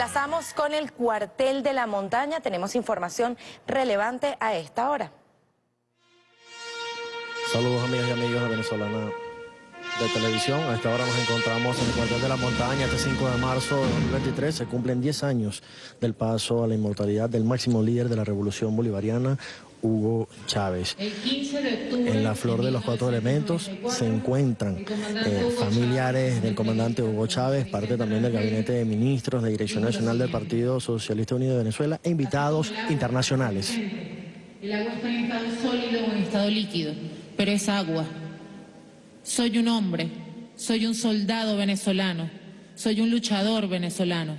enlazamos con el cuartel de la montaña. Tenemos información relevante a esta hora. Saludos amigas y amigos de Venezolana de Televisión. A esta hora nos encontramos en el cuartel de la montaña. Este 5 de marzo de 2023 se cumplen 10 años del paso a la inmortalidad del máximo líder de la revolución bolivariana, Hugo Chávez. en la flor de los cuatro elementos se encuentran eh, familiares del comandante Hugo Chávez, parte también del gabinete de ministros, de Dirección Nacional del Partido Socialista Unido de Venezuela e invitados internacionales. El agua está en estado sólido o en estado líquido, pero es agua. Soy un hombre, soy un soldado venezolano, soy un luchador venezolano.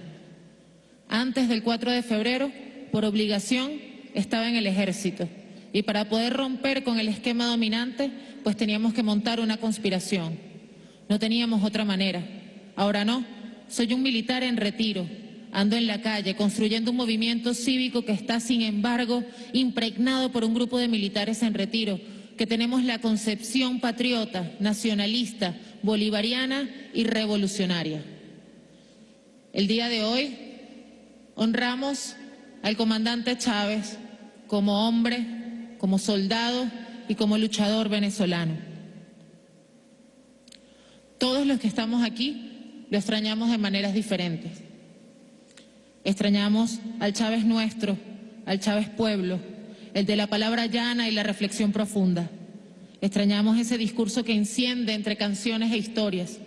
Antes del 4 de febrero, por obligación, estaba en el ejército y para poder romper con el esquema dominante, pues teníamos que montar una conspiración. No teníamos otra manera. Ahora no, soy un militar en retiro, ando en la calle construyendo un movimiento cívico que está, sin embargo, impregnado por un grupo de militares en retiro, que tenemos la concepción patriota, nacionalista, bolivariana y revolucionaria. El día de hoy honramos al comandante Chávez como hombre, como soldado y como luchador venezolano. Todos los que estamos aquí lo extrañamos de maneras diferentes. Extrañamos al Chávez nuestro, al Chávez pueblo, el de la palabra llana y la reflexión profunda. Extrañamos ese discurso que enciende entre canciones e historias.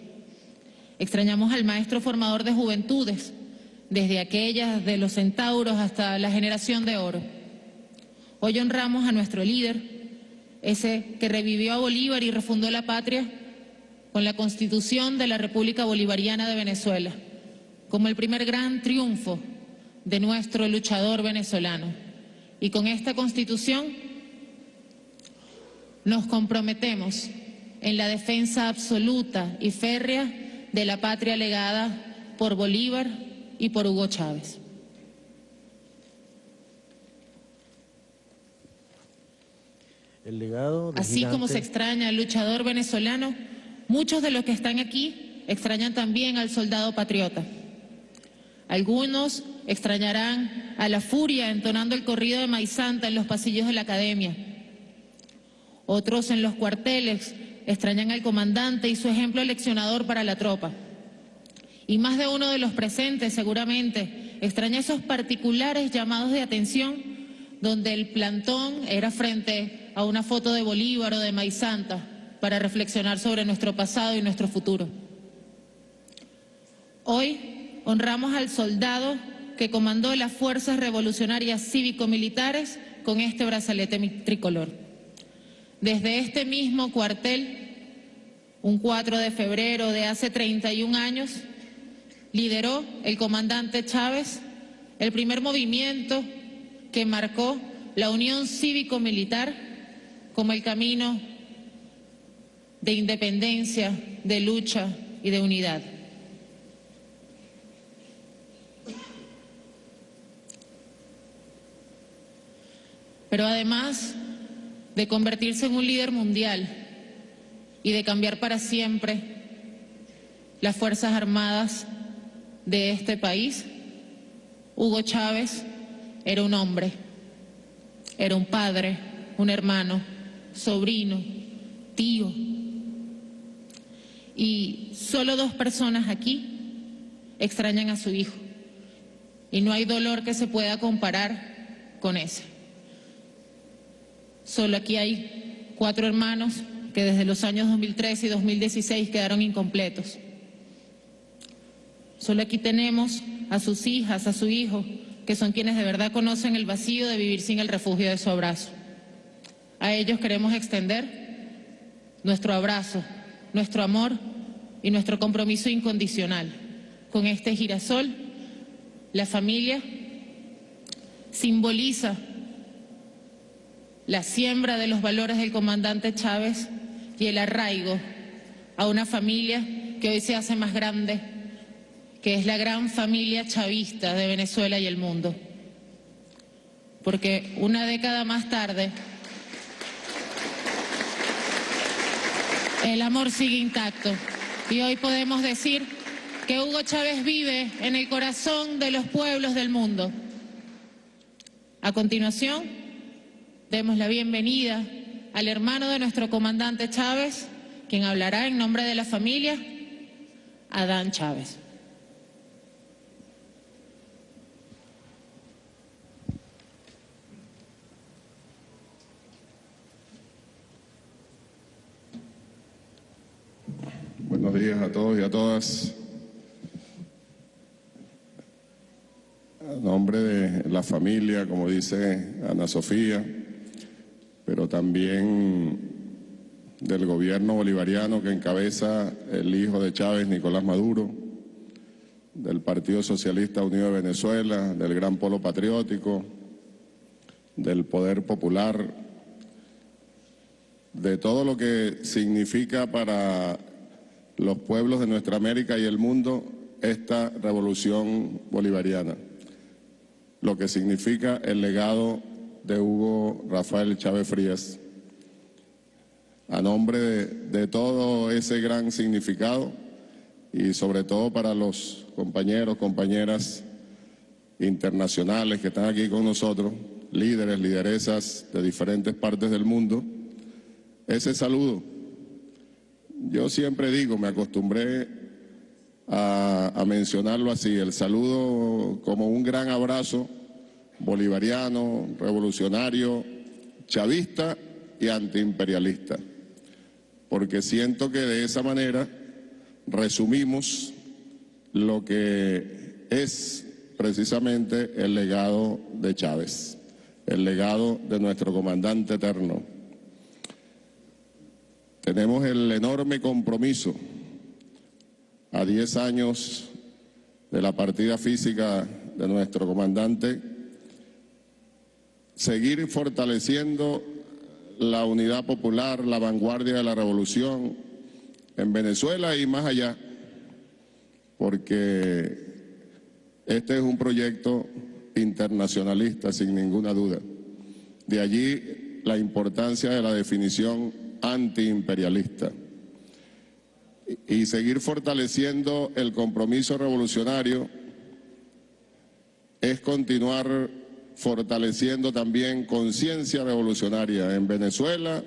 Extrañamos al maestro formador de juventudes, desde aquellas de los centauros hasta la generación de oro. Hoy honramos a nuestro líder, ese que revivió a Bolívar y refundó la patria con la Constitución de la República Bolivariana de Venezuela, como el primer gran triunfo de nuestro luchador venezolano. Y con esta Constitución nos comprometemos en la defensa absoluta y férrea de la patria legada por Bolívar y por Hugo Chávez. El legado Así como se extraña al luchador venezolano, muchos de los que están aquí extrañan también al soldado patriota. Algunos extrañarán a la furia entonando el corrido de Maizanta en los pasillos de la academia. Otros en los cuarteles extrañan al comandante y su ejemplo leccionador para la tropa. Y más de uno de los presentes seguramente extraña esos particulares llamados de atención donde el plantón era frente a una foto de Bolívar o de Maizanta para reflexionar sobre nuestro pasado y nuestro futuro. Hoy honramos al soldado que comandó las fuerzas revolucionarias cívico-militares con este brazalete tricolor. Desde este mismo cuartel, un 4 de febrero de hace 31 años, lideró el comandante Chávez el primer movimiento que marcó la unión cívico-militar como el camino de independencia, de lucha y de unidad. Pero además de convertirse en un líder mundial y de cambiar para siempre las Fuerzas Armadas de este país, Hugo Chávez era un hombre, era un padre, un hermano, sobrino, tío. Y solo dos personas aquí extrañan a su hijo. Y no hay dolor que se pueda comparar con ese. Solo aquí hay cuatro hermanos que desde los años 2013 y 2016 quedaron incompletos. Solo aquí tenemos a sus hijas, a su hijo, que son quienes de verdad conocen el vacío de vivir sin el refugio de su abrazo. A ellos queremos extender nuestro abrazo, nuestro amor y nuestro compromiso incondicional. Con este girasol, la familia simboliza la siembra de los valores del comandante Chávez y el arraigo a una familia que hoy se hace más grande que es la gran familia chavista de Venezuela y el mundo. Porque una década más tarde, el amor sigue intacto y hoy podemos decir que Hugo Chávez vive en el corazón de los pueblos del mundo. A continuación, demos la bienvenida al hermano de nuestro comandante Chávez, quien hablará en nombre de la familia, Adán Chávez. A todos y a todas. A nombre de la familia, como dice Ana Sofía, pero también del gobierno bolivariano que encabeza el hijo de Chávez, Nicolás Maduro, del Partido Socialista Unido de Venezuela, del Gran Polo Patriótico, del Poder Popular, de todo lo que significa para los pueblos de nuestra América y el mundo esta revolución bolivariana, lo que significa el legado de Hugo Rafael Chávez Frías. A nombre de, de todo ese gran significado y sobre todo para los compañeros, compañeras internacionales que están aquí con nosotros, líderes, lideresas de diferentes partes del mundo, ese saludo yo siempre digo, me acostumbré a, mencionarlo así, el saludo como un gran abrazo bolivariano, revolucionario, chavista y antiimperialista, porque siento que de esa manera resumimos lo que es precisamente el legado de Chávez, el legado de nuestro comandante eterno. Tenemos el enorme compromiso a 10 años de la partida física de nuestro comandante, seguir fortaleciendo la unidad popular, la vanguardia de la revolución en Venezuela y más allá, porque este es un proyecto internacionalista sin ninguna duda. De allí la importancia de la definición antiimperialista. Y seguir fortaleciendo el compromiso revolucionario es continuar fortaleciendo también conciencia revolucionaria en Venezuela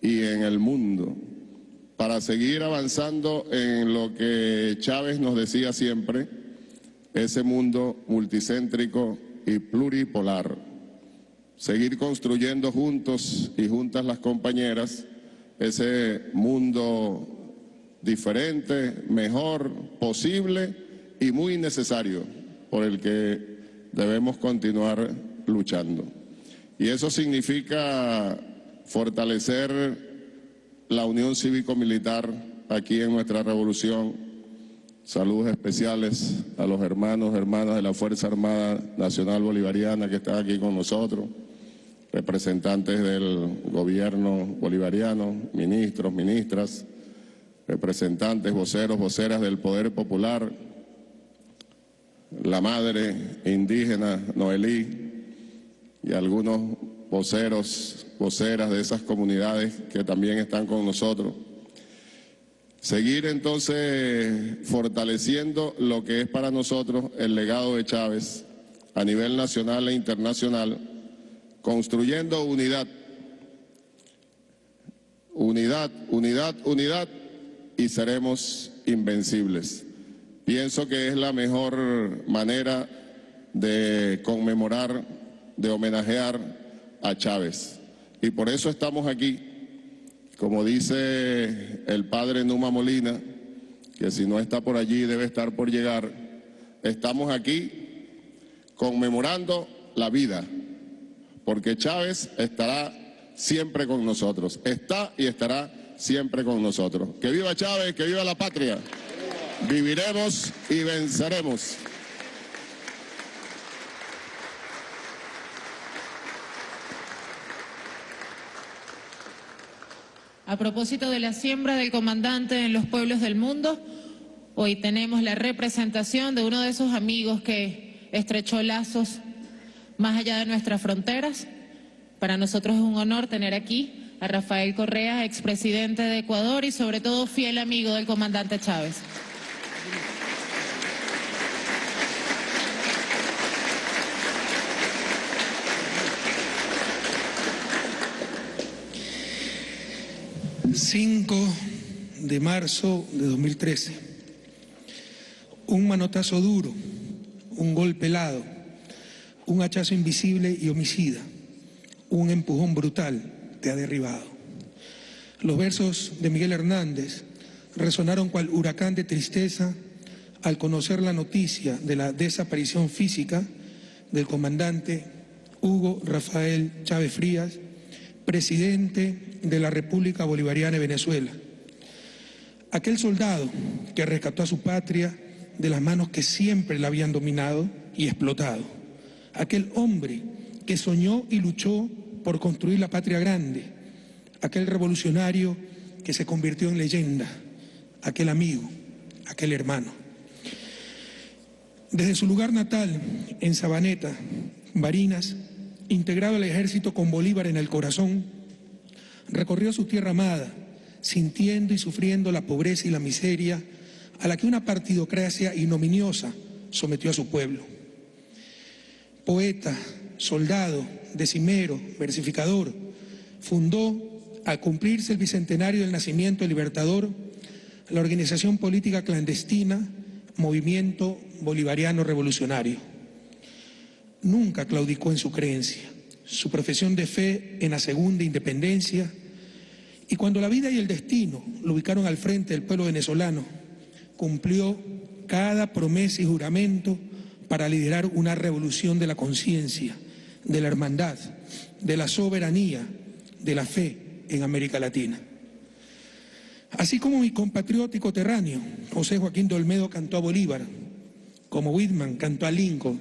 y en el mundo para seguir avanzando en lo que Chávez nos decía siempre, ese mundo multicéntrico y pluripolar seguir construyendo juntos y juntas las compañeras ese mundo diferente, mejor, posible y muy necesario por el que debemos continuar luchando. Y eso significa fortalecer la unión cívico-militar aquí en nuestra revolución. Saludos especiales a los hermanos, hermanas de la Fuerza Armada Nacional Bolivariana que están aquí con nosotros representantes del gobierno bolivariano, ministros, ministras, representantes, voceros, voceras del Poder Popular, la madre indígena Noelí y algunos voceros, voceras de esas comunidades que también están con nosotros. Seguir entonces fortaleciendo lo que es para nosotros el legado de Chávez a nivel nacional e internacional, construyendo unidad. Unidad, unidad, unidad y seremos invencibles. Pienso que es la mejor manera de conmemorar, de homenajear a Chávez. Y por eso estamos aquí, como dice el padre Numa Molina, que si no está por allí debe estar por llegar, estamos aquí conmemorando la vida, porque Chávez estará siempre con nosotros, está y estará siempre con nosotros. Que viva Chávez, que viva la patria. Viviremos y venceremos. A propósito de la siembra del comandante en los pueblos del mundo, hoy tenemos la representación de uno de esos amigos que estrechó lazos más allá de nuestras fronteras. Para nosotros es un honor tener aquí a Rafael Correa, expresidente de Ecuador y sobre todo fiel amigo del comandante Chávez. ...5 de marzo de 2013... ...un manotazo duro... ...un golpe helado un hachazo invisible y homicida, un empujón brutal te ha derribado. Los versos de Miguel Hernández resonaron cual huracán de tristeza al conocer la noticia de la desaparición física del comandante Hugo Rafael Chávez Frías, presidente de la República Bolivariana de Venezuela. Aquel soldado que rescató a su patria de las manos que siempre la habían dominado y explotado. Aquel hombre que soñó y luchó por construir la patria grande. Aquel revolucionario que se convirtió en leyenda. Aquel amigo, aquel hermano. Desde su lugar natal, en Sabaneta, Barinas, integrado al ejército con Bolívar en el corazón, recorrió su tierra amada, sintiendo y sufriendo la pobreza y la miseria a la que una partidocracia ignominiosa sometió a su pueblo. Poeta, soldado, decimero, versificador, fundó, al cumplirse el bicentenario del nacimiento del Libertador, la organización política clandestina Movimiento Bolivariano Revolucionario. Nunca claudicó en su creencia, su profesión de fe en la segunda independencia, y cuando la vida y el destino lo ubicaron al frente del pueblo venezolano, cumplió cada promesa y juramento para liderar una revolución de la conciencia, de la hermandad, de la soberanía, de la fe en América Latina. Así como mi compatriótico terráneo, José Joaquín de Olmedo cantó a Bolívar, como Whitman cantó a Lincoln,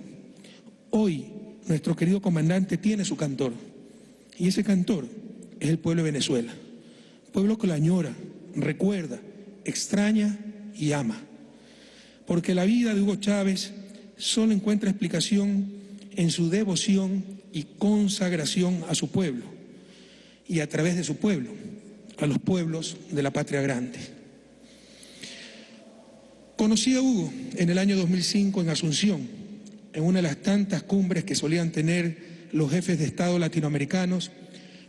hoy nuestro querido comandante tiene su cantor. Y ese cantor es el pueblo de Venezuela. Pueblo que la añora, recuerda, extraña y ama. Porque la vida de Hugo Chávez solo encuentra explicación en su devoción y consagración a su pueblo y a través de su pueblo a los pueblos de la patria grande. Conocí a Hugo en el año 2005 en Asunción, en una de las tantas cumbres que solían tener los jefes de Estado latinoamericanos,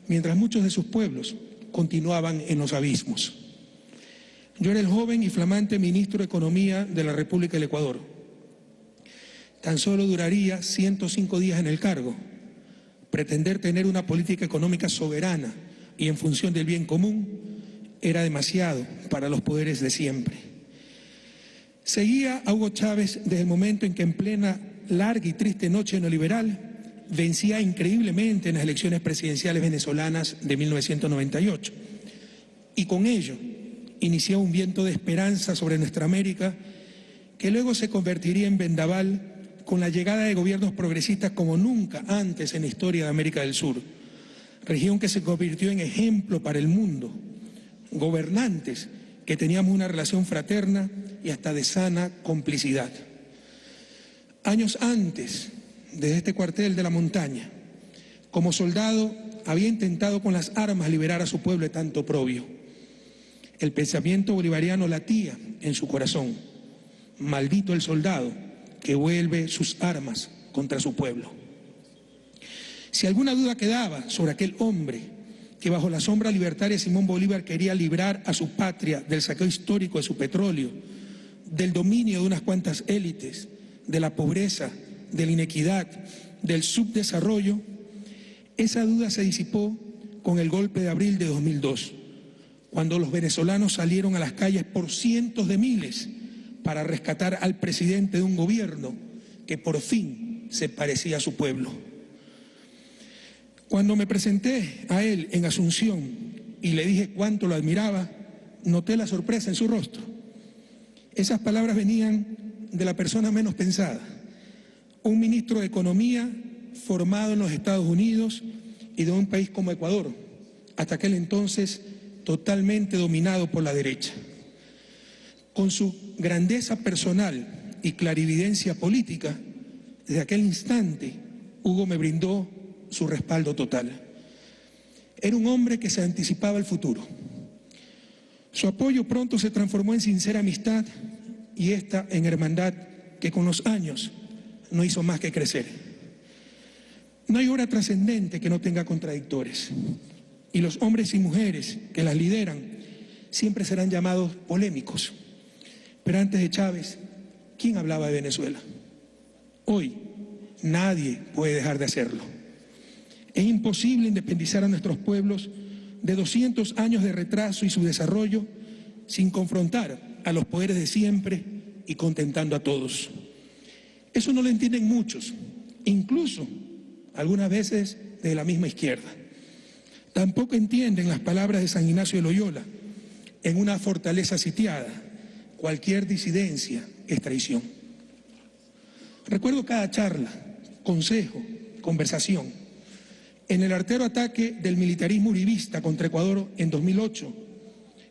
mientras muchos de sus pueblos continuaban en los abismos. Yo era el joven y flamante ministro de Economía de la República del Ecuador. Tan solo duraría 105 días en el cargo. Pretender tener una política económica soberana y en función del bien común era demasiado para los poderes de siempre. Seguía a Hugo Chávez desde el momento en que en plena larga y triste noche neoliberal vencía increíblemente en las elecciones presidenciales venezolanas de 1998 y con ello inició un viento de esperanza sobre nuestra América que luego se convertiría en vendaval con la llegada de gobiernos progresistas como nunca antes en la historia de América del Sur región que se convirtió en ejemplo para el mundo, gobernantes que teníamos una relación fraterna y hasta de sana complicidad. Años antes de este cuartel de la montaña, como soldado había intentado con las armas liberar a su pueblo tanto oprobio. El pensamiento bolivariano latía en su corazón. Maldito el soldado que vuelve sus armas contra su pueblo. Si alguna duda quedaba sobre aquel hombre que bajo la sombra libertaria Simón Bolívar quería librar a su patria del saqueo histórico de su petróleo, del dominio de unas cuantas élites, de la pobreza, de la inequidad, del subdesarrollo, esa duda se disipó con el golpe de abril de 2002, cuando los venezolanos salieron a las calles por cientos de miles para rescatar al presidente de un gobierno que por fin se parecía a su pueblo. Cuando me presenté a él en Asunción y le dije cuánto lo admiraba, noté la sorpresa en su rostro. Esas palabras venían de la persona menos pensada, un ministro de Economía formado en los Estados Unidos y de un país como Ecuador, hasta aquel entonces totalmente dominado por la derecha. Con su grandeza personal y clarividencia política, desde aquel instante Hugo me brindó su respaldo total. Era un hombre que se anticipaba el futuro. Su apoyo pronto se transformó en sincera amistad y esta en hermandad que con los años no hizo más que crecer. No hay obra trascendente que no tenga contradictores y los hombres y mujeres que las lideran siempre serán llamados polémicos. Pero antes de Chávez, ¿quién hablaba de Venezuela? Hoy nadie puede dejar de hacerlo. Es imposible independizar a nuestros pueblos de 200 años de retraso y su desarrollo sin confrontar a los poderes de siempre y contentando a todos. Eso no lo entienden muchos, incluso algunas veces de la misma izquierda. Tampoco entienden las palabras de San Ignacio de Loyola, en una fortaleza sitiada, cualquier disidencia es traición. Recuerdo cada charla, consejo, conversación. En el artero ataque del militarismo uribista contra Ecuador en 2008,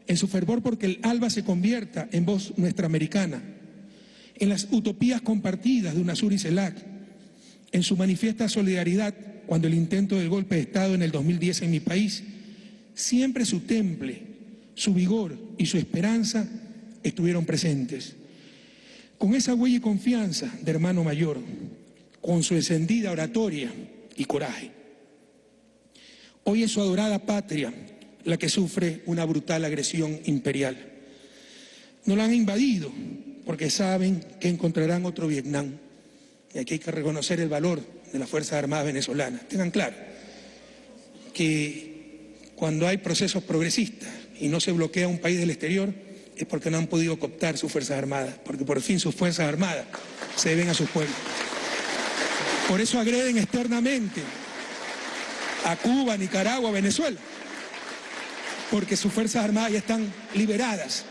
en su fervor porque el ALBA se convierta en voz nuestra americana, en las utopías compartidas de UNASUR y CELAC, en su manifiesta solidaridad cuando el intento del golpe de Estado en el 2010 en mi país, siempre su temple, su vigor y su esperanza estuvieron presentes. Con esa huella y confianza de hermano mayor, con su encendida oratoria y coraje. Hoy es su adorada patria la que sufre una brutal agresión imperial. No la han invadido porque saben que encontrarán otro Vietnam. Y aquí hay que reconocer el valor de las Fuerzas Armadas venezolanas. Tengan claro que cuando hay procesos progresistas y no se bloquea un país del exterior, es porque no han podido cooptar sus Fuerzas Armadas, porque por fin sus Fuerzas Armadas se deben a sus pueblos. Por eso agreden externamente a Cuba, Nicaragua, Venezuela, porque sus Fuerzas Armadas ya están liberadas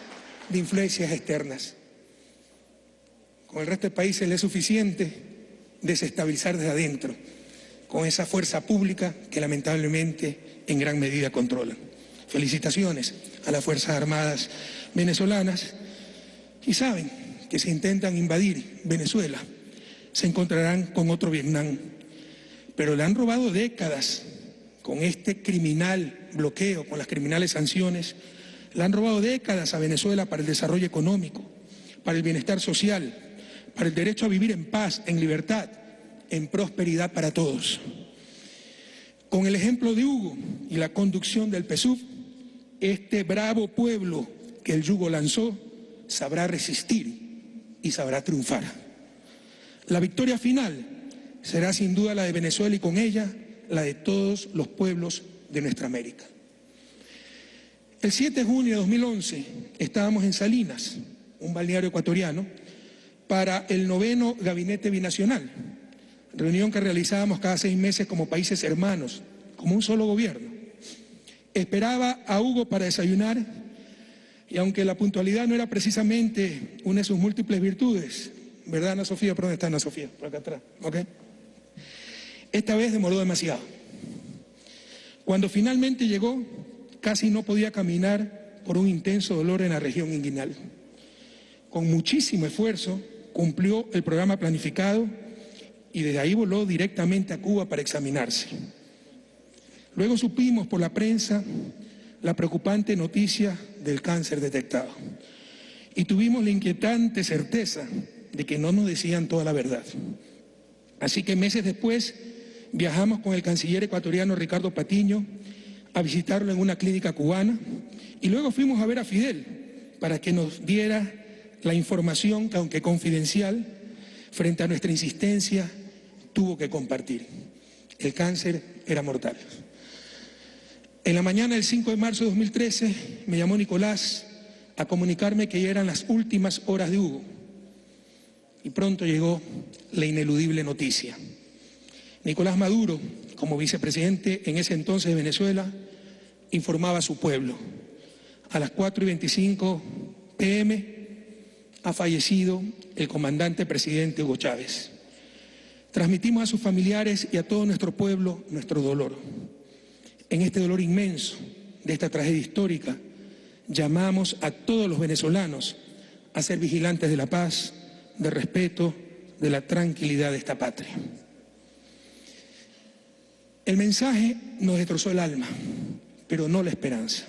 de influencias externas. Con el resto del país es suficiente desestabilizar desde adentro, con esa fuerza pública que lamentablemente en gran medida controlan. Felicitaciones a las Fuerzas Armadas venezolanas y saben que si intentan invadir Venezuela se encontrarán con otro Vietnam, pero le han robado décadas con este criminal bloqueo, con las criminales sanciones, le han robado décadas a Venezuela para el desarrollo económico, para el bienestar social, para el derecho a vivir en paz, en libertad, en prosperidad para todos. Con el ejemplo de Hugo y la conducción del PSUV, este bravo pueblo que el yugo lanzó sabrá resistir y sabrá triunfar. La victoria final será sin duda la de Venezuela y con ella la de todos los pueblos de nuestra América. El 7 de junio de 2011 estábamos en Salinas, un balneario ecuatoriano, para el noveno Gabinete Binacional, reunión que realizábamos cada seis meses como países hermanos, como un solo gobierno. Esperaba a Hugo para desayunar y aunque la puntualidad no era precisamente una de sus múltiples virtudes, ¿verdad Ana Sofía? ¿Por dónde está Ana Sofía? Por acá atrás, ¿ok? Esta vez demoró demasiado. Cuando finalmente llegó, casi no podía caminar por un intenso dolor en la región inguinal. Con muchísimo esfuerzo, cumplió el programa planificado y desde ahí voló directamente a Cuba para examinarse. Luego supimos por la prensa la preocupante noticia del cáncer detectado y tuvimos la inquietante certeza de que no nos decían toda la verdad. Así que meses después viajamos con el canciller ecuatoriano Ricardo Patiño a visitarlo en una clínica cubana y luego fuimos a ver a Fidel para que nos diera la información que, aunque confidencial, frente a nuestra insistencia, tuvo que compartir. El cáncer era mortal. En la mañana del 5 de marzo de 2013 me llamó Nicolás a comunicarme que ya eran las últimas horas de Hugo. Y pronto llegó la ineludible noticia. Nicolás Maduro, como vicepresidente en ese entonces de Venezuela, informaba a su pueblo. A las 4 y 25 pm ha fallecido el comandante presidente Hugo Chávez. Transmitimos a sus familiares y a todo nuestro pueblo nuestro dolor. En este dolor inmenso de esta tragedia histórica, llamamos a todos los venezolanos a ser vigilantes de la paz, del respeto, de la tranquilidad de esta patria. El mensaje nos destrozó el alma, pero no la esperanza,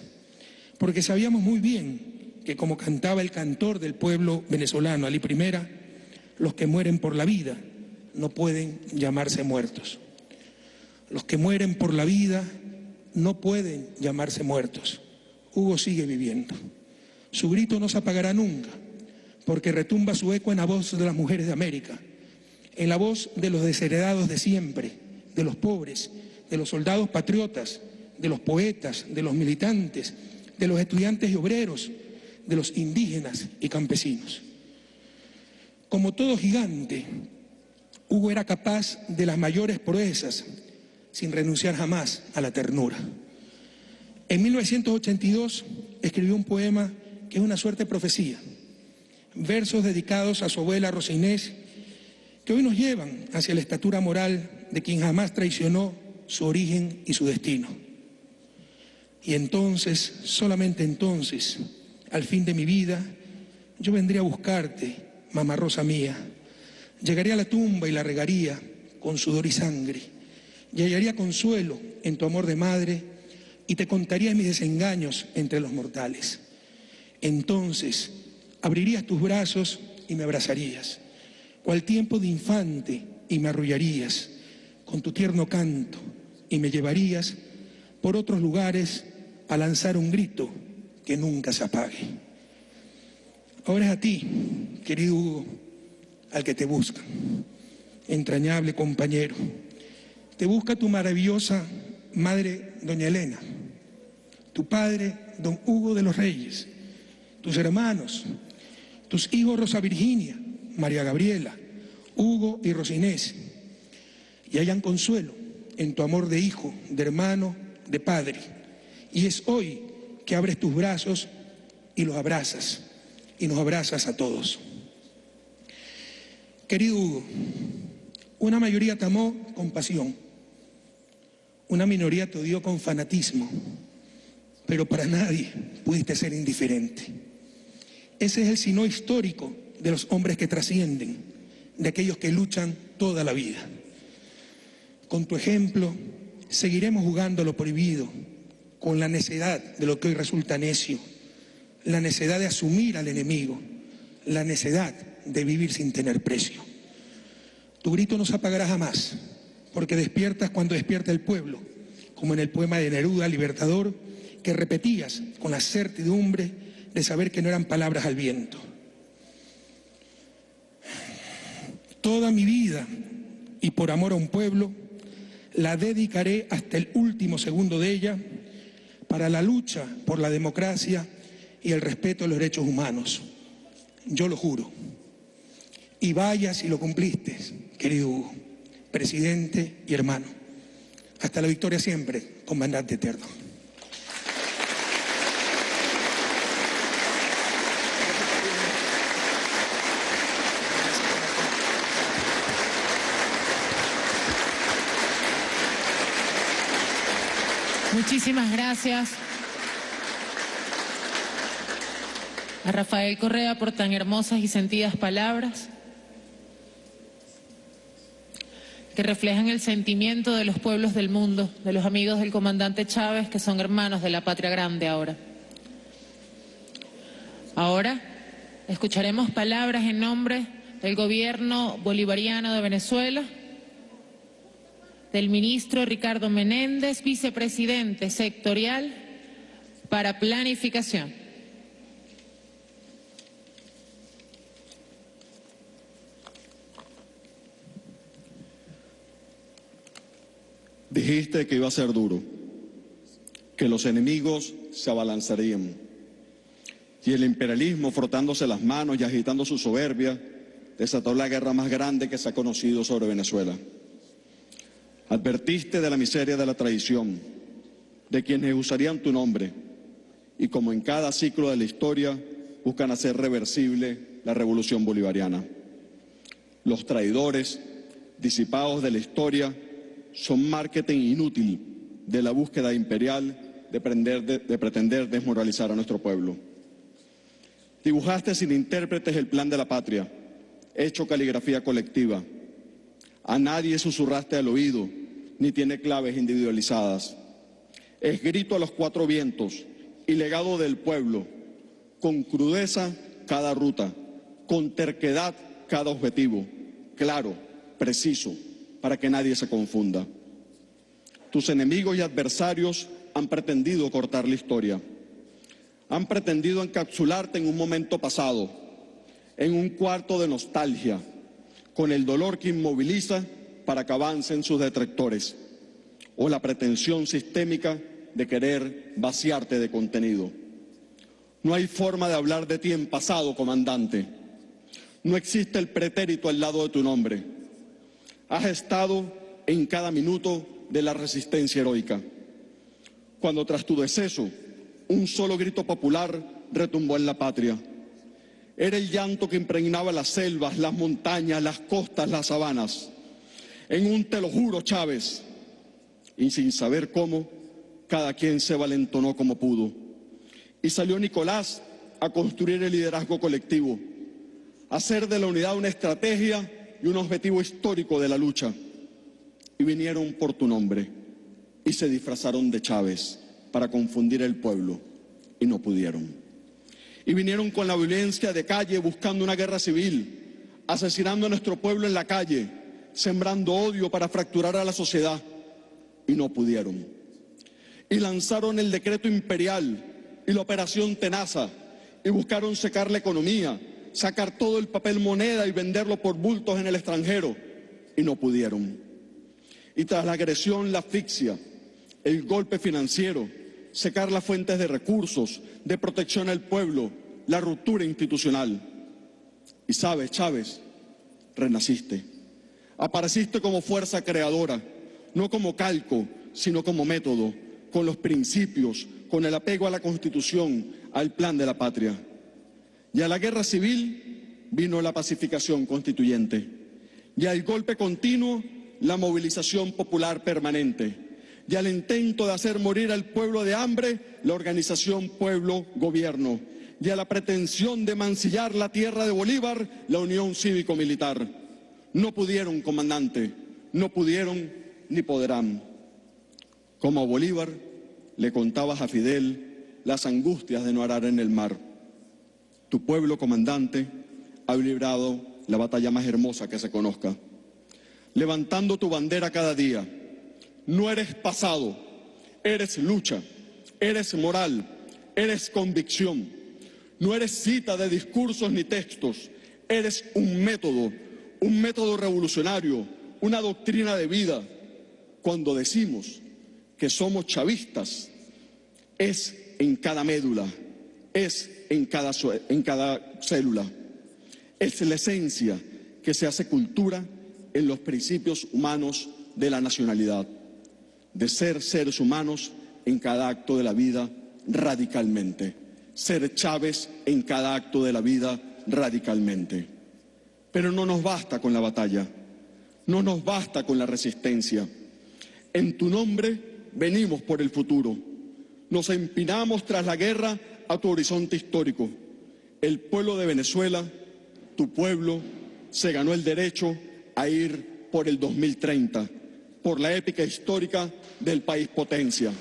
porque sabíamos muy bien que como cantaba el cantor del pueblo venezolano, Ali Primera, los que mueren por la vida no pueden llamarse muertos. Los que mueren por la vida no pueden llamarse muertos, Hugo sigue viviendo. Su grito no se apagará nunca, porque retumba su eco en la voz de las mujeres de América, en la voz de los desheredados de siempre, de los pobres, de los soldados patriotas, de los poetas, de los militantes, de los estudiantes y obreros, de los indígenas y campesinos. Como todo gigante, Hugo era capaz de las mayores proezas sin renunciar jamás a la ternura. En 1982 escribió un poema que es una suerte de profecía, versos dedicados a su abuela Rosa Inés, que hoy nos llevan hacia la estatura moral de quien jamás traicionó su origen y su destino. Y entonces, solamente entonces, al fin de mi vida, yo vendría a buscarte, mamá rosa mía. Llegaría a la tumba y la regaría con sudor y sangre. Y hallaría consuelo en tu amor de madre y te contaría mis desengaños entre los mortales. Entonces abrirías tus brazos y me abrazarías, cual tiempo de infante y me arrullarías con tu tierno canto y me llevarías por otros lugares a lanzar un grito que nunca se apague. Ahora es a ti, querido Hugo, al que te busca, entrañable compañero. Te busca tu maravillosa madre, doña Elena, tu padre, don Hugo de los Reyes, tus hermanos, tus hijos Rosa Virginia, María Gabriela, Hugo y Rosinés, y hayan consuelo en tu amor de hijo, de hermano, de padre. Y es hoy que abres tus brazos y los abrazas, y nos abrazas a todos. Querido Hugo, una mayoría te amó con pasión, una minoría te odió con fanatismo, pero para nadie pudiste ser indiferente. Ese es el sino histórico de los hombres que trascienden, de aquellos que luchan toda la vida. Con tu ejemplo, seguiremos jugando lo prohibido, con la necedad de lo que hoy resulta necio, la necedad de asumir al enemigo, la necedad de vivir sin tener precio. Tu grito no se apagará jamás, porque despiertas cuando despierta el pueblo, como en el poema de Neruda, Libertador, que repetías con la certidumbre de saber que no eran palabras al viento. Toda mi vida y por amor a un pueblo, la dedicaré hasta el último segundo de ella para la lucha por la democracia y el respeto a los derechos humanos. Yo lo juro. Y vaya si lo cumpliste, querido Hugo, presidente y hermano. Hasta la victoria siempre, comandante eterno. Muchísimas gracias a Rafael Correa por tan hermosas y sentidas palabras que reflejan el sentimiento de los pueblos del mundo, de los amigos del comandante Chávez, que son hermanos de la patria grande ahora. Ahora escucharemos palabras en nombre del gobierno bolivariano de Venezuela, del ministro Ricardo Menéndez, vicepresidente sectorial para planificación. Dijiste que iba a ser duro, que los enemigos se abalanzarían y el imperialismo frotándose las manos y agitando su soberbia desató la guerra más grande que se ha conocido sobre Venezuela. Advertiste de la miseria de la traición, de quienes usarían tu nombre y como en cada ciclo de la historia buscan hacer reversible la revolución bolivariana. Los traidores, disipados de la historia, son marketing inútil de la búsqueda imperial de, de, pretender desmoralizar a nuestro pueblo. Dibujaste sin intérpretes el plan de la patria, hecho caligrafía colectiva. A nadie susurraste al oído, ni tiene claves individualizadas. Es grito a los cuatro vientos y legado del pueblo, con crudeza cada ruta, con terquedad cada objetivo, claro, preciso, para que nadie se confunda. Tus enemigos y adversarios han pretendido cortar la historia. han pretendido encapsularte en un momento pasado, en un cuarto de nostalgia, con el dolor que inmoviliza para que avancen sus detractores, o la pretensión sistémica de querer vaciarte de contenido. No hay forma de hablar de ti en pasado, comandante. No existe el pretérito al lado de tu nombre. Has estado en cada minuto de la resistencia heroica. Cuando tras tu deceso, un solo grito popular retumbó en la patria. Era el llanto que impregnaba las selvas, las montañas, las costas, las sabanas. En un te lo juro, Chávez, y sin saber cómo, cada quien se valentonó como pudo. Y salió Nicolás a construir el liderazgo colectivo, a hacer de la unidad una estrategia y un objetivo histórico de la lucha. Y vinieron por tu nombre y se disfrazaron de Chávez para confundir el pueblo y no pudieron. Y vinieron con la violencia de calle buscando una guerra civil, asesinando a nuestro pueblo en la calle, sembrando odio para fracturar a la sociedad y no pudieron. Y lanzaron el decreto imperial y la operación Tenaza y buscaron secar la economía, sacar todo el papel moneda y venderlo por bultos en el extranjero y no pudieron. Y tras la agresión, la asfixia, el golpe financiero, secar las fuentes de recursos, de protección al pueblo, la ruptura institucional. Y sabes, Chávez, renaciste. Apareciste como fuerza creadora, no como calco, sino como método, con los principios, con el apego a la Constitución, al plan de la patria. Y a la guerra civil vino la pacificación constituyente. Y al golpe continuo, la movilización popular permanente y al intento de hacer morir al pueblo de hambre, la organización Pueblo-Gobierno, y a la pretensión de mancillar la tierra de Bolívar, la Unión Cívico-Militar. No pudieron, comandante, no pudieron ni podrán. Como a Bolívar le contabas a Fidel las angustias de no arar en el mar. Tu pueblo, comandante, ha librado la batalla más hermosa que se conozca, levantando tu bandera cada día no eres pasado, eres lucha, eres moral, eres convicción. No eres cita de discursos ni textos, eres un método, un método revolucionario, una doctrina de vida. Cuando decimos que somos chavistas, es en cada médula, es en cada, célula. Es la esencia que se hace cultura en los principios humanos de la nacionalidad de ser seres humanos en cada acto de la vida radicalmente, ser Chávez en cada acto de la vida radicalmente. Pero no nos basta con la batalla, no nos basta con la resistencia. En tu nombre venimos por el futuro, nos empinamos tras la guerra a tu horizonte histórico. El pueblo de Venezuela, tu pueblo, se ganó el derecho a ir por el 2030 por la épica histórica del país potencia.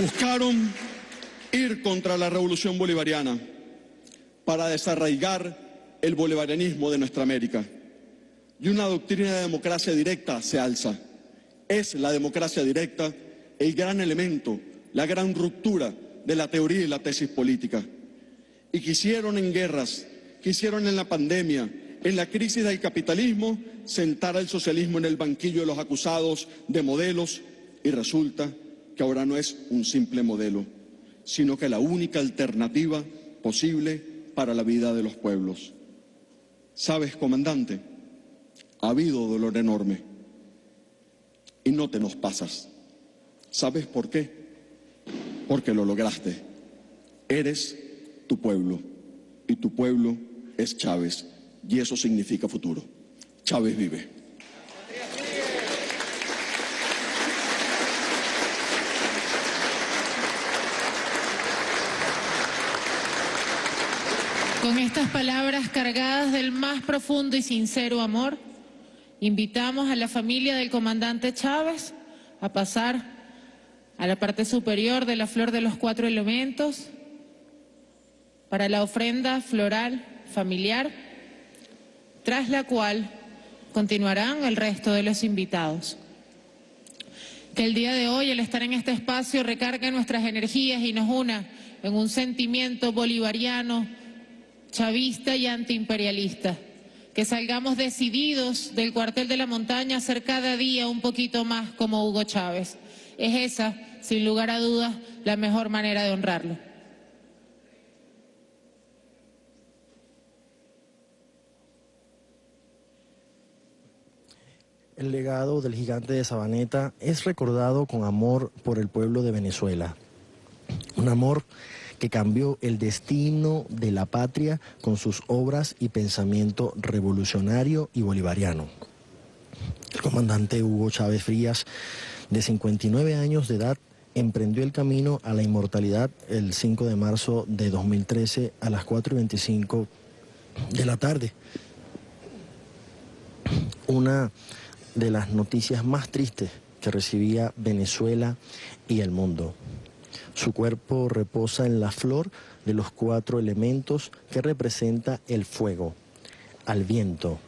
Buscaron ir contra la revolución bolivariana para desarraigar el bolivarianismo de nuestra América. Y una doctrina de democracia directa se alza. Es la democracia directa el gran elemento, la gran ruptura de la teoría y la tesis política y quisieron en guerras, quisieron en la pandemia, en la crisis del capitalismo, sentar al socialismo en el banquillo de los acusados de modelos y resulta que ahora no es un simple modelo, sino que la única alternativa posible para la vida de los pueblos. ¿Sabes, comandante? Ha habido dolor enorme y no te nos pasas. ¿Sabes por qué? Porque lo lograste. Eres tu pueblo y tu pueblo es Chávez y eso significa futuro. Chávez vive. Con estas palabras cargadas del más profundo y sincero amor, invitamos a la familia del comandante Chávez a pasar a la parte superior de la flor de los cuatro elementos, para la ofrenda floral familiar, tras la cual continuarán el resto de los invitados. Que el día de hoy, el estar en este espacio, recargue nuestras energías y nos una en un sentimiento bolivariano, chavista y antiimperialista. Que salgamos decididos del cuartel de la montaña a ser cada día un poquito más como Hugo Chávez. Es esa, sin lugar a dudas, la mejor manera de honrarlo. El legado del gigante de Sabaneta es recordado con amor por el pueblo de Venezuela. Un amor que cambió el destino de la patria con sus obras y pensamiento revolucionario y bolivariano. El comandante Hugo Chávez Frías, de 59 años de edad, emprendió el camino a la inmortalidad el 5 de marzo de 2013 a las 4 y 25 de la tarde. Una de las noticias más tristes que recibía Venezuela y el mundo. Su cuerpo reposa en la flor de los cuatro elementos que representa el fuego, al viento,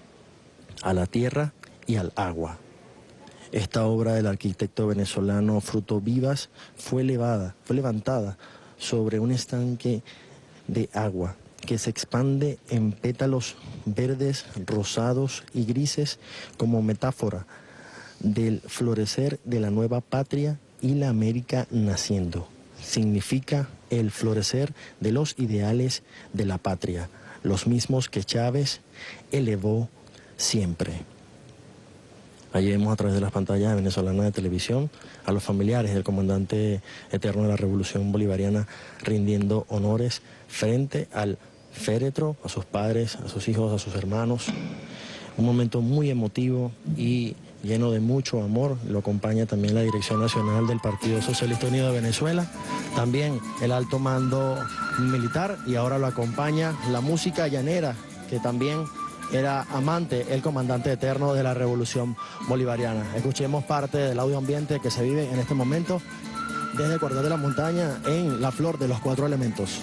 a la tierra y al agua. Esta obra del arquitecto venezolano Fruto Vivas fue elevada, fue levantada sobre un estanque de agua que se expande en pétalos verdes, rosados y grises como metáfora del florecer de la nueva patria y la América naciendo. Significa el florecer de los ideales de la patria, los mismos que Chávez elevó siempre. Allí vemos a través de las pantallas venezolanas de televisión a los familiares del comandante eterno de la Revolución Bolivariana rindiendo honores frente al féretro, a sus padres, a sus hijos, a sus hermanos. Un momento muy emotivo y lleno de mucho amor. Lo acompaña también la Dirección Nacional del Partido Socialista Unido de Venezuela, también el alto mando militar y ahora lo acompaña la música llanera, que también era amante, el comandante eterno de la Revolución Bolivariana. Escuchemos parte del audio ambiente que se vive en este momento desde el Cordón de la Montaña en la flor de los cuatro elementos.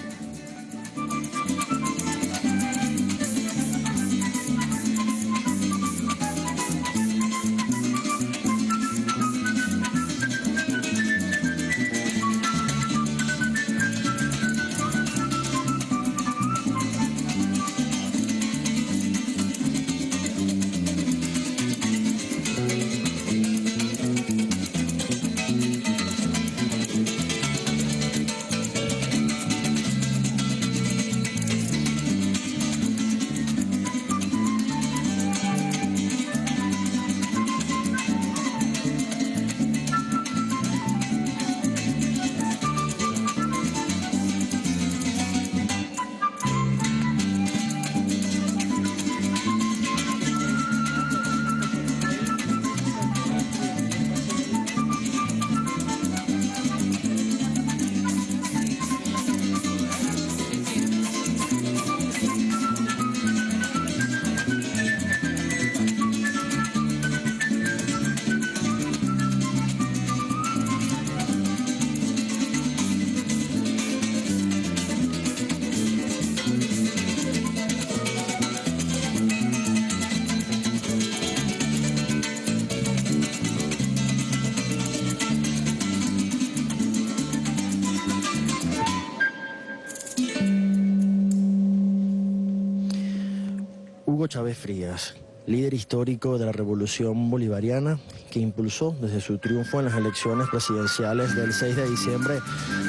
Chávez Frías, líder histórico de la Revolución Bolivariana, que impulsó desde su triunfo en las elecciones presidenciales del 6 de diciembre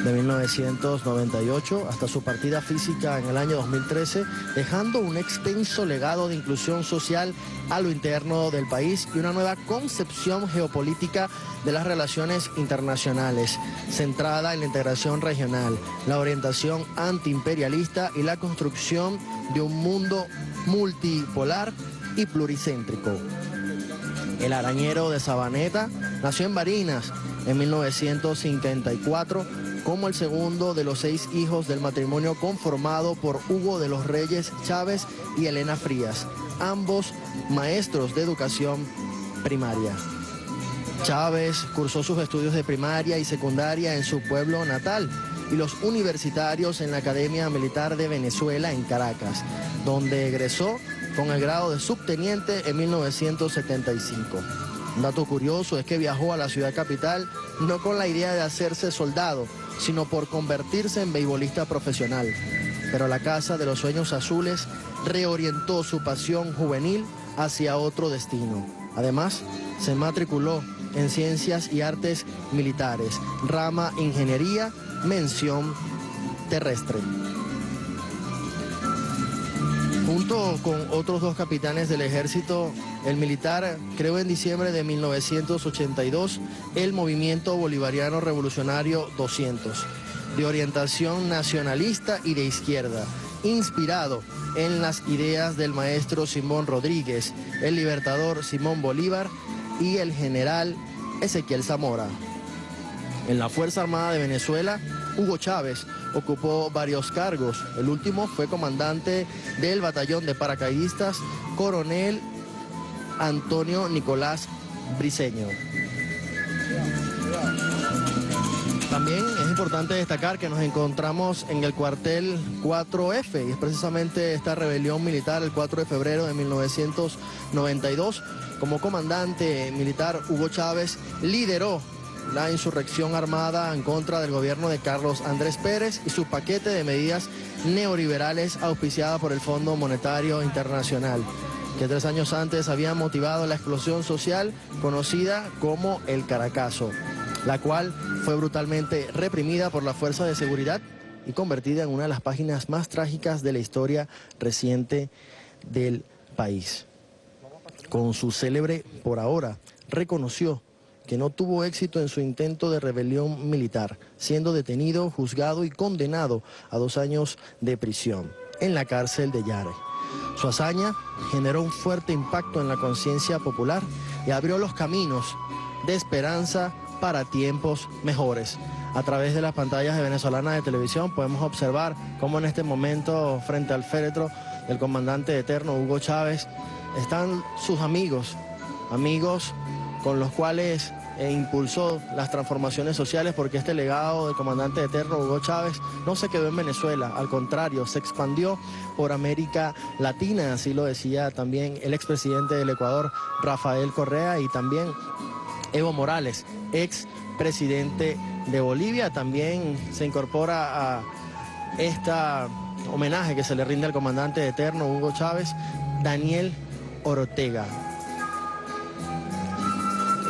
de 1998 hasta su partida física en el año 2013, dejando un extenso legado de inclusión social a lo interno del país y una nueva concepción geopolítica de las relaciones internacionales, centrada en la integración regional, la orientación antiimperialista y la construcción de un mundo multipolar y pluricéntrico. El arañero de Sabaneta nació en Barinas en 1954 como el segundo de los seis hijos del matrimonio conformado por Hugo de los Reyes Chávez y Elena Frías, ambos maestros de educación primaria. Chávez cursó sus estudios de primaria y secundaria en su pueblo natal y los universitarios en la Academia Militar de Venezuela en Caracas, donde egresó con el grado de subteniente en 1975. Un dato curioso es que viajó a la ciudad capital no con la idea de hacerse soldado, sino por convertirse en beisbolista profesional. Pero la Casa de los Sueños Azules reorientó su pasión juvenil hacia otro destino. Además, se matriculó en Ciencias y Artes Militares, rama Ingeniería, mención terrestre. Junto con otros dos capitanes del ejército, el militar creó en diciembre de 1982 el Movimiento Bolivariano Revolucionario 200, de orientación nacionalista y de izquierda, inspirado en las ideas del maestro Simón Rodríguez, el libertador Simón Bolívar y el general Ezequiel Zamora. En la Fuerza Armada de Venezuela, Hugo Chávez ocupó varios cargos. El último fue comandante del batallón de paracaidistas, coronel Antonio Nicolás Briceño. También es importante destacar que nos encontramos en el cuartel 4F y es precisamente esta rebelión militar el 4 de febrero de 1992. Como comandante militar, Hugo Chávez lideró la insurrección armada en contra del gobierno de Carlos Andrés Pérez y su paquete de medidas neoliberales auspiciada por el Fondo Monetario Internacional, que tres años antes había motivado la explosión social conocida como el Caracazo, la cual fue brutalmente reprimida por la Fuerza de Seguridad y convertida en una de las páginas más trágicas de la historia reciente del país. Con su célebre, por ahora, reconoció que no tuvo éxito en su intento de rebelión militar, siendo detenido, juzgado y condenado a dos años de prisión en la cárcel de Yare. Su hazaña generó un fuerte impacto en la conciencia popular y abrió los caminos de esperanza para tiempos mejores. A través de las pantallas de venezolana de televisión podemos observar cómo en este momento frente al féretro del comandante eterno Hugo Chávez están sus amigos, amigos con los cuales eh, impulsó las transformaciones sociales porque este legado del comandante eterno Hugo Chávez no se quedó en Venezuela, al contrario, se expandió por América Latina, así lo decía también el expresidente del Ecuador, Rafael Correa, y también Evo Morales, ex presidente de Bolivia, también se incorpora a esta homenaje que se le rinde al comandante eterno Hugo Chávez, Daniel Ortega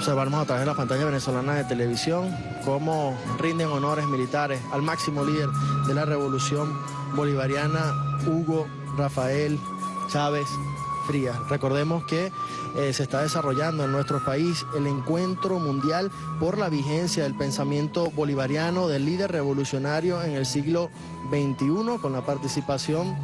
observamos a través de la pantalla venezolana de televisión cómo rinden honores militares al máximo líder de la revolución bolivariana, Hugo Rafael Chávez Frías. Recordemos que eh, se está desarrollando en nuestro país el encuentro mundial por la vigencia del pensamiento bolivariano del líder revolucionario en el siglo XXI con la participación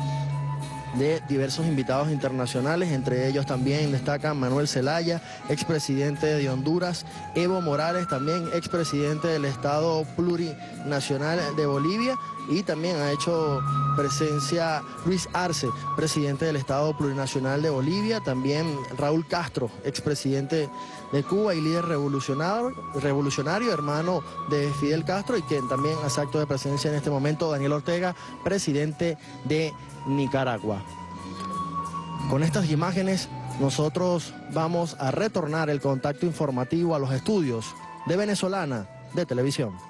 de diversos invitados internacionales, entre ellos también destacan Manuel Zelaya, expresidente de Honduras, Evo Morales, también expresidente del Estado Plurinacional de Bolivia, y también ha hecho presencia Luis Arce, presidente del Estado Plurinacional de Bolivia, también Raúl Castro, expresidente de Cuba y líder revolucionario, hermano de Fidel Castro, y quien también hace acto de presencia en este momento, Daniel Ortega, presidente de Nicaragua. Con estas imágenes nosotros vamos a retornar el contacto informativo a los estudios de Venezolana de Televisión.